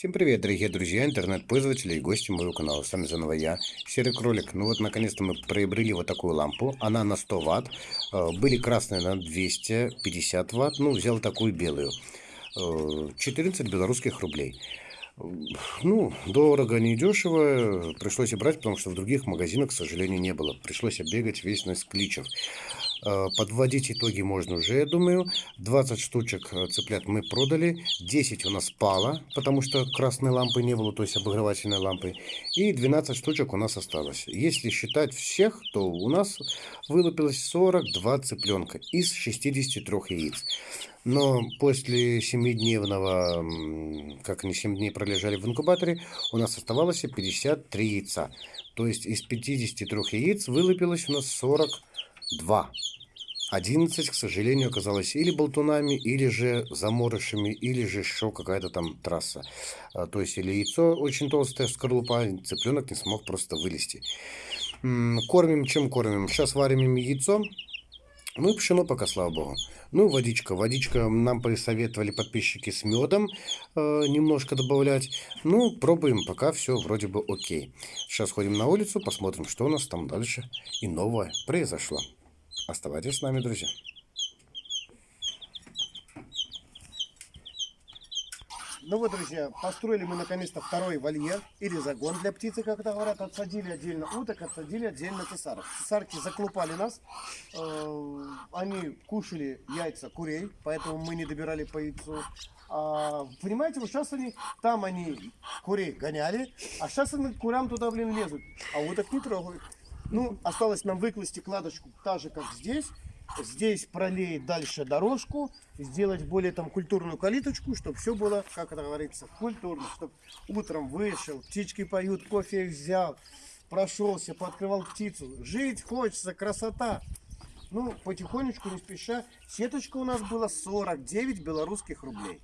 Всем привет, дорогие друзья, интернет-пользователи и гости моего канала. С вами заново я, Серый Кролик. Ну вот, наконец-то мы приобрели вот такую лампу. Она на 100 ватт. Э, были красные на 250 ватт. Ну, взял такую белую. 14 э, белорусских рублей. Ну, дорого, не дешево. Пришлось и брать, потому что в других магазинах, к сожалению, не было. Пришлось оббегать весь на кличев. Э, подводить итоги можно уже, я думаю. 20 штучек э, цыплят мы продали. 10 у нас пало, потому что красной лампы не было, то есть обогревательной лампы. И 12 штучек у нас осталось. Если считать всех, то у нас вылупилось 42 цыпленка из 63 яиц. Но после 7-дневного, как они 7 дней пролежали в инкубаторе, у нас оставалось 53 яйца. То есть из 53 яиц вылупилось у нас 42. 11, к сожалению, оказалось или болтунами, или же заморышами, или же еще какая-то там трасса. А, то есть или яйцо очень толстое, скорлупа, цыпленок не смог просто вылезти. Кормим, чем кормим? Сейчас варим им яйцо. Ну и пшено пока, слава богу. Ну, водичка. Водичка нам присоветовали подписчики с медом э, немножко добавлять. Ну, пробуем, пока все вроде бы окей. Сейчас ходим на улицу, посмотрим, что у нас там дальше и новое произошло. Оставайтесь с нами, друзья. Ну вот, друзья, построили мы наконец-то второй вольер или загон для птицы, как это говорят. Отсадили отдельно уток, отсадили отдельно цесарок. Цесарки заклупали нас. Э, они кушали яйца курей, поэтому мы не добирали по яйцу. А, понимаете, вот сейчас они, там они курей гоняли, а сейчас они курям туда, блин, лезут, а уток не трогают. Ну, осталось нам выкласти кладочку так же, как здесь. Здесь пролеять дальше дорожку, сделать более там культурную калиточку, чтобы все было, как это говорится, культурно. Чтобы утром вышел, птички поют, кофе взял, прошелся, пооткрывал птицу. Жить хочется, красота. Ну, потихонечку, не спеша. Сеточка у нас была 49 белорусских рублей.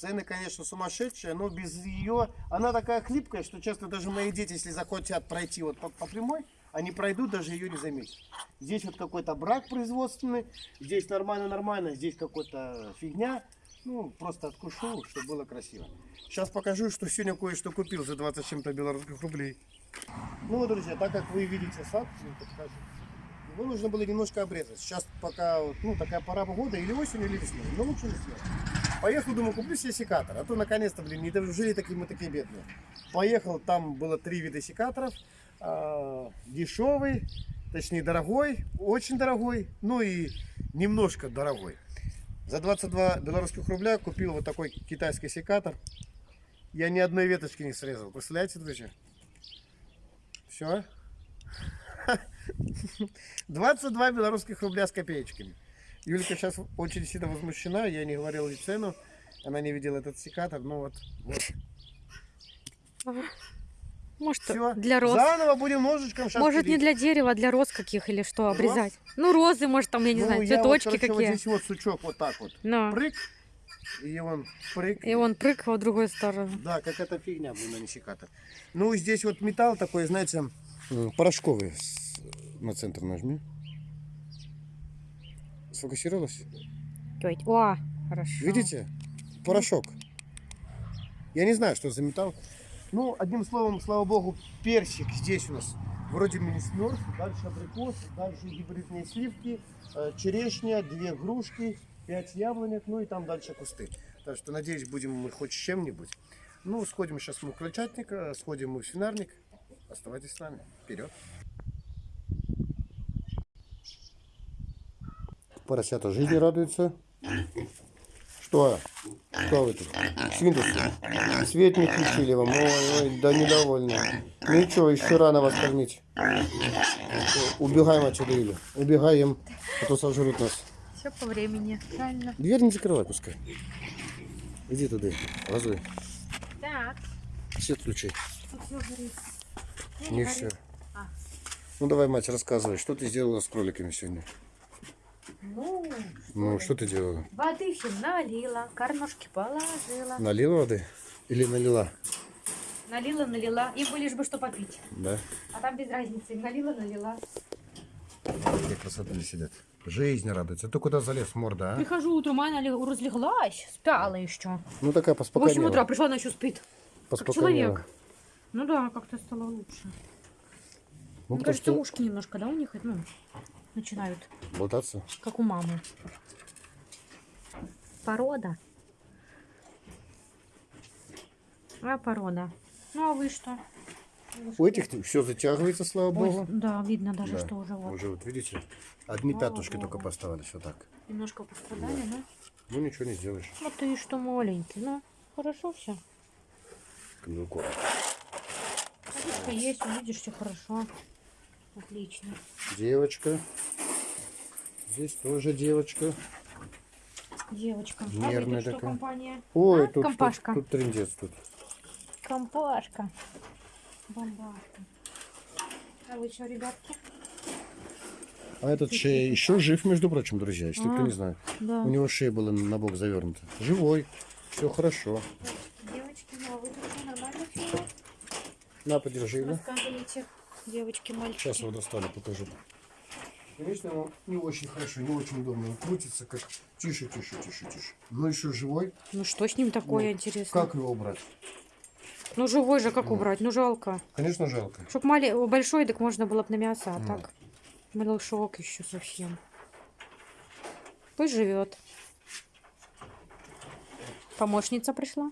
Цены, конечно, сумасшедшие, но без ее... Она такая хлипкая, что часто даже мои дети, если захотят пройти вот по, по прямой, они пройдут, даже ее не заметят. Здесь вот какой-то брак производственный, здесь нормально-нормально, здесь какая-то фигня. Ну, просто откушу, чтобы было красиво. Сейчас покажу, что сегодня кое-что купил за 20 чем-то белорусских рублей. Ну вот, друзья, так как вы видите сад, покажу. Его нужно было немножко обрезать. Сейчас пока, ну, такая пора года, или осень, или весной. Но лучше весной. Поехал, думаю, куплю себе секатор. А то наконец-то, блин, не дожили такие мы такие бедные. Поехал, там было три вида секаторов. Э, дешевый, точнее дорогой, очень дорогой, ну и немножко дорогой. За 22 белорусских рубля купил вот такой китайский секатор. Я ни одной веточки не срезал. Представляете, друзья? Все. 22 белорусских рубля с копеечками. Юлька сейчас очень сильно возмущена, я не говорил ей цену, она не видела этот секатор, ну вот, вот. Может, Все. для роз. Заново будем ножичком сейчас Может, пилить. не для дерева, а для роз каких или что, обрезать. Роз? Ну, розы, может, там, я не ну, знаю, цветочки вот, короче, какие. Вот здесь вот сучок вот так вот. Но. Прыг. И он прыг. И он прыг в другую сторону. Да, как эта фигня, блин, а не секатор. Ну, здесь вот металл такой, знаете, порошковый. На центр нажми. Сфокусировалась? О, хорошо. Видите? Порошок. Я не знаю, что за металл. Ну, одним словом, слава богу, персик здесь у нас вроде не смерз. Дальше абрикос, дальше гибридные сливки, э, черешня, две грушки, пять яблонек, ну и там дальше кусты. Так что, надеюсь, будем мы хоть чем-нибудь. Ну, сходим сейчас мы в крольчатник, э, сходим мы в свинарник. Оставайтесь с нами. Вперед! Поросята жизни радуются. Что? Что вы тут? Свинтус? Свет не включили вам. Ой, ой, да недовольны. Ничего, еще рано вас кормить. Убегаем отсюда, Юля. Убегаем, а то сожрут нас. Все по времени, правильно. Дверь не закрывай, пускай. Иди туда, лазуй. Так. Свет включи. Не, все. А. Ну давай, мать, рассказывай, что ты сделала с кроликами сегодня? Ну, ну что ты делала? Воды всем налила, кормушки положила. Налила воды? Или налила? Налила, налила. Им бы лишь бы что попить. Да? А там без разницы. Налила, налила. Какие красоты сидят. Жизнь радуется. Ты куда залез, морда, а? Прихожу утром, она лег- разлеглась, спала еще. Ну такая В 8 поспокойнее. утра пришла, она еще спит. Как человек. Ну да, как-то стало лучше. Ну, Мне кажется, что ушки немножко, да, у них ну, начинают, болтаться. как у мамы. Порода. А порода. Ну а вы что? У этих все затягивается, слава Ой, богу. да, видно даже, Да. что уже вот. Уже вот видите, одни Слава пятнышки богу. только поставились вот так. Немножко пострадали, да? Ну ничего не сделаешь. Ну ты что маленький, ну хорошо все. Камилко. Водичка есть, увидишь, все хорошо. Отлично. Девочка. Здесь тоже девочка. Девочка. Нервная а тут что, такая. компания? Ой, А, тут, тут, компашка. тут трындец тут. Компашка. Бомбашка. А вы что, ребятки? А этот шея еще жив, между прочим, друзья, если кто А. не знает. Да. У него шея была на бок завернута. Живой. Все хорошо. Девочки, ну а вы тут нормально? На, подержи? Рассказывайте, девочки, мальчики. Сейчас его достали, покажу. Конечно, ему не очень хорошо, не очень удобно. Он крутится как тише, тише, тише, тише. Но еще живой. Ну что с ним такое Ну, интересно? Как его убрать? Ну живой же, как Ну. убрать? Ну жалко. Конечно, жалко. Чтоб мали... большой, так можно было бы на мясо, а Ну. так малышок еще совсем. Пусть живет. Помощница пришла.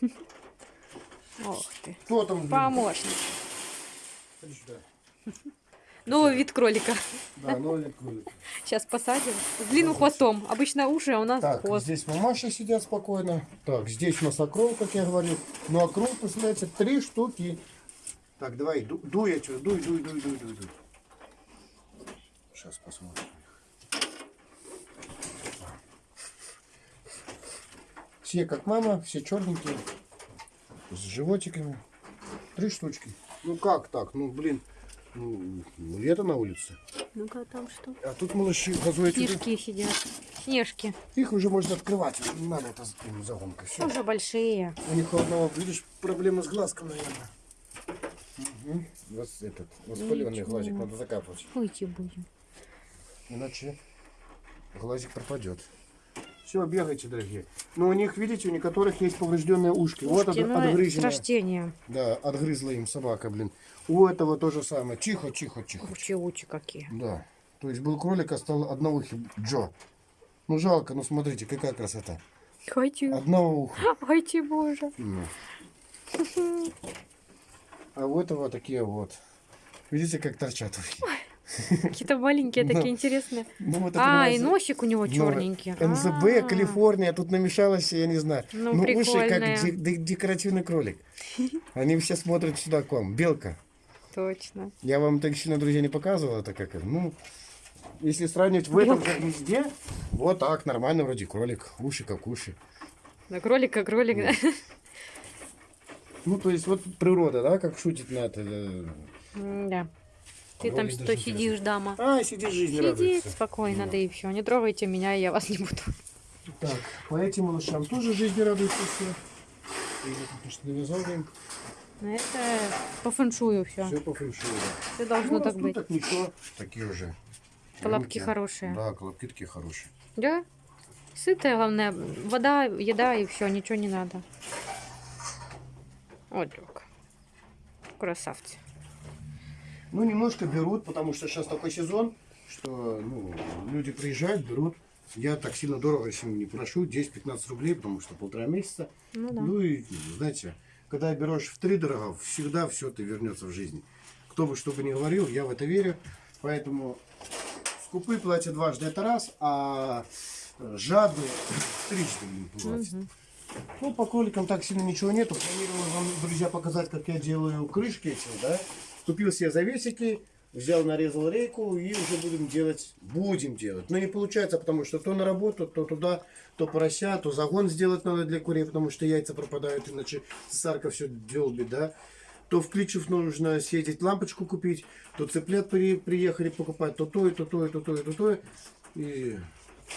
Ох ты. Кто там? Помощница. Сюда. Новый вид кролика. Да, нолик кролик. Сейчас посадим. С длинным хвостом. Обычно уши, а у нас Так, хвост. здесь мамаши сидят спокойно. Так, здесь у нас окрол, как я говорил. Ну, окрол, представляете, три штуки. Так, давай, ду- дуй отсюда, дуй, дуй, дуй, дуй, дуй, дуй. Сейчас посмотрим. Все как мама, все черненькие, с животиками. Три штучки. Ну как так? Ну блин, ну, ну, лето на улице. Ну-ка там что? А тут малыши газуют. Снежки сидят. Снежки. Их уже можно открывать. Не надо это загонка. Все. Уже большие. У них у одного, видишь, проблема с глазком, наверное. Угу. Вот этот, воспаленный Ничего. глазик надо закапывать. Уйти будем. Иначе глазик пропадет. Все, бегайте, дорогие. Но у них, видите, у некоторых есть поврежденные ушки. вот от, Слушайте, ну, рождения. Да, отгрызла им собака, блин. У этого то же самое. Тихо, тихо, тихо. Учи-учи какие. Да. То есть был кролик, а стал одноухий Джо. Ну жалко, ну смотрите, какая красота. Хочу. Одного уха. Хочу, боже. Ну. А у этого такие вот. Видите, как торчат ухи? Какие-то маленькие Ну, такие интересные. Ну, А, и носик у него Ну, черненький. НЗБ, А, Калифорния, тут намешалось, я не знаю. Ну, уши как декоративный кролик. Они все смотрят сюда к вам. Белка. Точно. Я вам так сильно, друзья, не показывал, это как. Ну, если сравнивать в этом как везде, вот так, нормально вроде кролик. Уши как уши. Да, кролик как кролик. да. Ну, то есть вот природа, да, как шутит на это. э, М-да. Ты там что сидишь, дама? А, сидит жизнь Сидит радуется. спокойно, Ну. да и все. Не трогайте меня, я вас не буду. Так, по этим малышам тоже жизни радуются все. Потому что навязал им. Ну, Это по фэншую все. Все по фэншую, да. Все должно Ну, так растут, быть. так ничего. Такие уже. Колобки Рынки. хорошие. Да, колобки такие хорошие. Да? Сытая, главное. Вода, еда и все, ничего не надо. Вот так. Красавцы. Ну, немножко берут, потому что сейчас такой сезон, что ну, люди приезжают, берут. Я так сильно дорого с ним не прошу, 10-15 рублей, потому что полтора месяца. Ну да. Ну и, знаете, когда берешь в три дорого, всегда все это вернется в жизни. Кто бы что бы ни говорил, я в это верю. Поэтому скупы платят дважды, это раз, а э, жадные трижды платят. Мгм. Ну, по кроликам так сильно ничего нету. Планировал вам, друзья, показать, как я делаю крышки эти, да. Купил себе завесики, взял, нарезал рейку и уже будем делать, будем делать. Но не получается, потому что то на работу, то туда, то порося, то загон сделать надо для курей, потому что яйца пропадают, иначе цесарка все делбит, да. То в Кличев нужно съездить лампочку купить, то цыплят при- приехали покупать, то то, и то, то, и то, то, и то, то. И...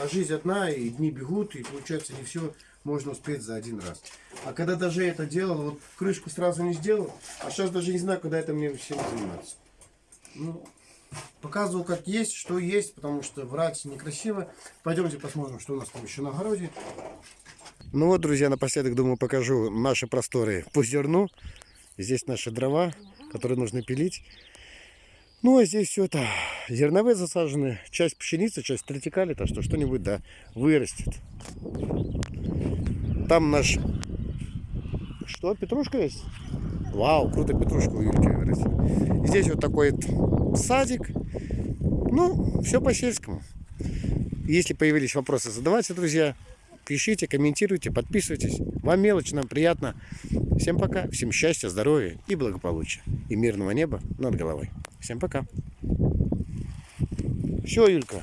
А жизнь одна, и дни бегут, и получается не все можно успеть за один раз. А когда даже это делал, вот крышку сразу не сделал, а сейчас даже не знаю, когда это мне всем заниматься. Ну, Показывал, как есть, что есть, потому что врать некрасиво. Пойдемте посмотрим, что у нас там еще на огороде. Ну вот, друзья, напоследок, думаю, покажу наши просторы по зерну. Здесь наши дрова, которые нужно пилить. Ну, а здесь все это зерновые засажены. Часть пшеницы, часть третикали, так что что-нибудь, да, вырастет. Там наш... Что, петрушка есть? Вау, круто петрушку Юльки вырастили. Здесь вот такой садик. Ну, все по-сельскому. Если появились вопросы, задавайте, друзья. Пишите, комментируйте, подписывайтесь. Вам мелочь, нам приятно. Всем пока, всем счастья, здоровья и благополучия. И мирного неба над головой. Всем пока. Все, Юлька,